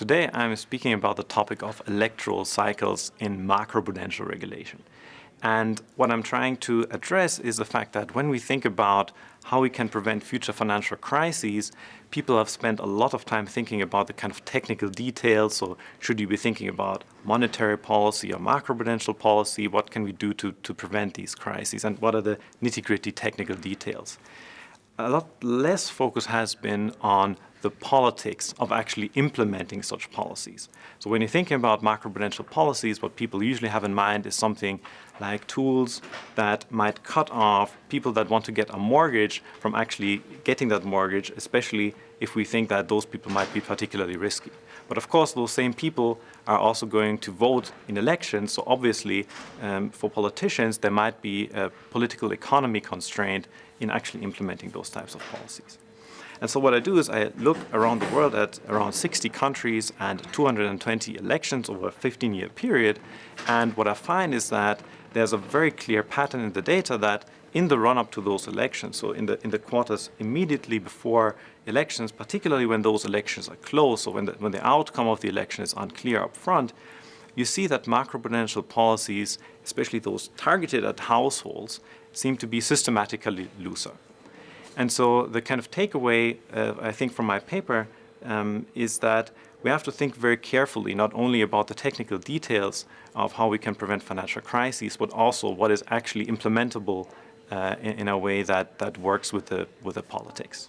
Today I'm speaking about the topic of electoral cycles in macroprudential regulation. And what I'm trying to address is the fact that when we think about how we can prevent future financial crises, people have spent a lot of time thinking about the kind of technical details. So should you be thinking about monetary policy or macroprudential policy? What can we do to, to prevent these crises? And what are the nitty-gritty technical details? A lot less focus has been on the politics of actually implementing such policies. So when you're thinking about macroprudential policies, what people usually have in mind is something like tools that might cut off people that want to get a mortgage from actually getting that mortgage, especially if we think that those people might be particularly risky. But of course, those same people are also going to vote in elections, so obviously um, for politicians there might be a political economy constraint in actually implementing those types of policies. And so what I do is I look around the world at around 60 countries and 220 elections over a 15-year period. And what I find is that there's a very clear pattern in the data that in the run-up to those elections, so in the, in the quarters immediately before elections, particularly when those elections are close, or when the, when the outcome of the election is unclear up front, you see that macroprudential policies, especially those targeted at households, seem to be systematically looser. And so the kind of takeaway, uh, I think, from my paper um, is that we have to think very carefully not only about the technical details of how we can prevent financial crises, but also what is actually implementable uh, in, in, a way that, that works with the, with the politics.